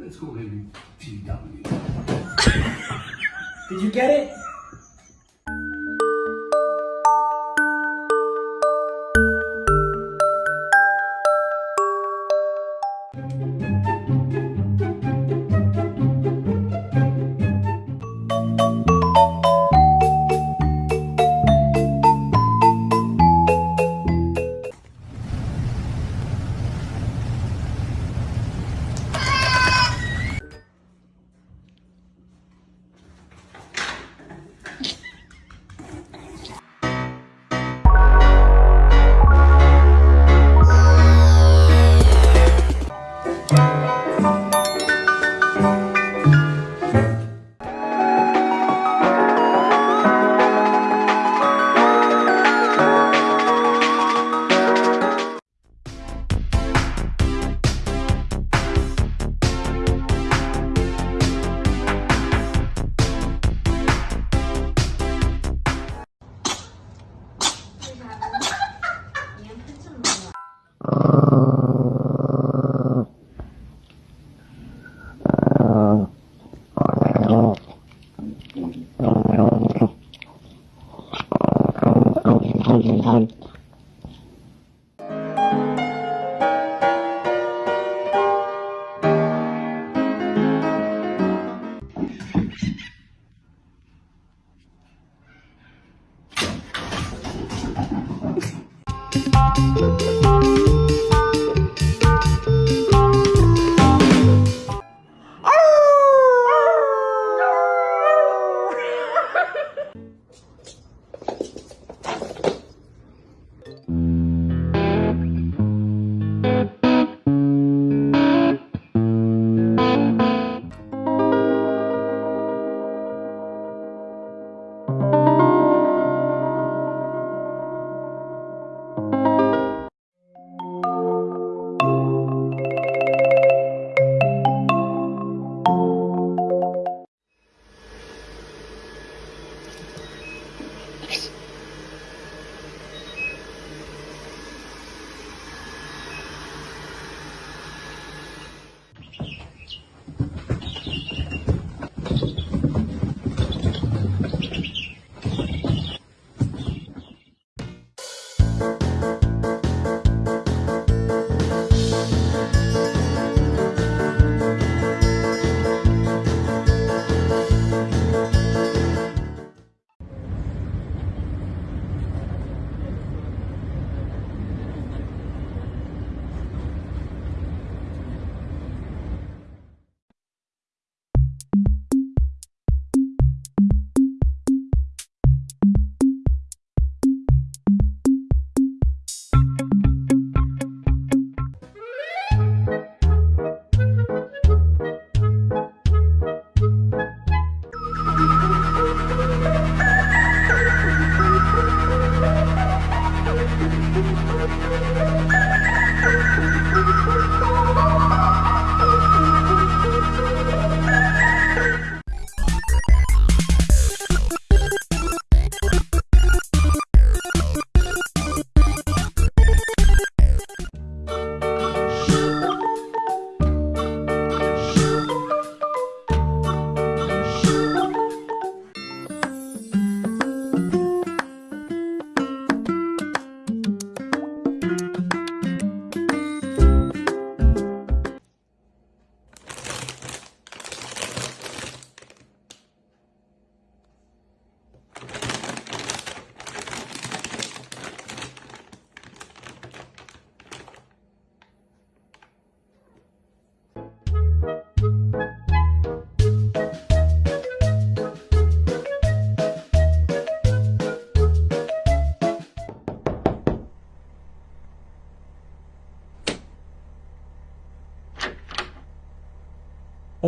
Let's call him TW. Did you get it?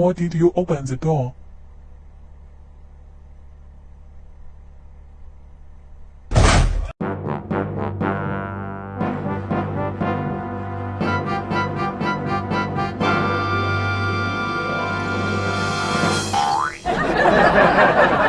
or did you open the door?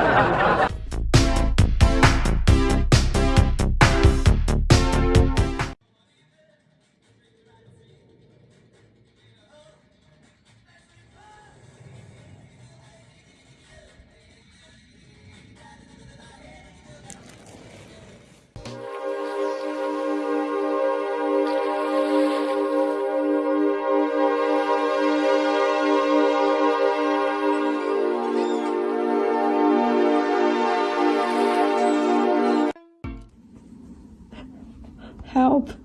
Help.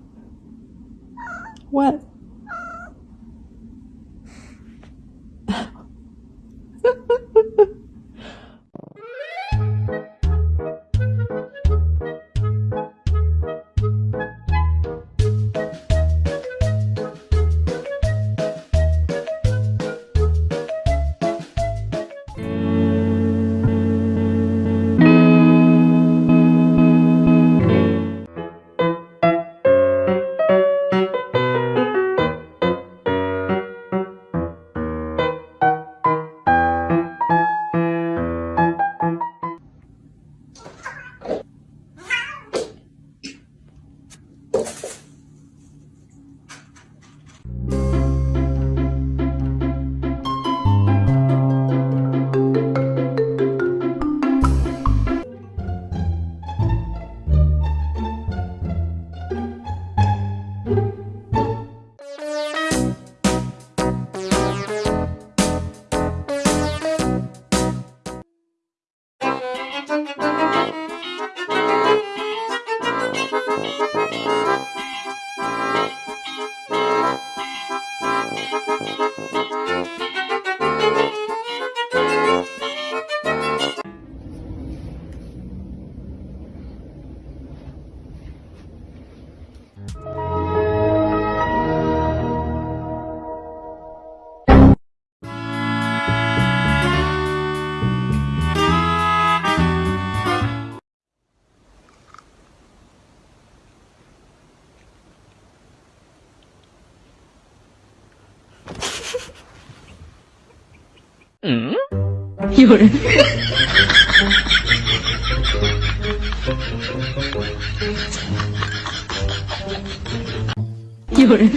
嗯？有人，有人，